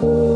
Oh,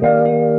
Música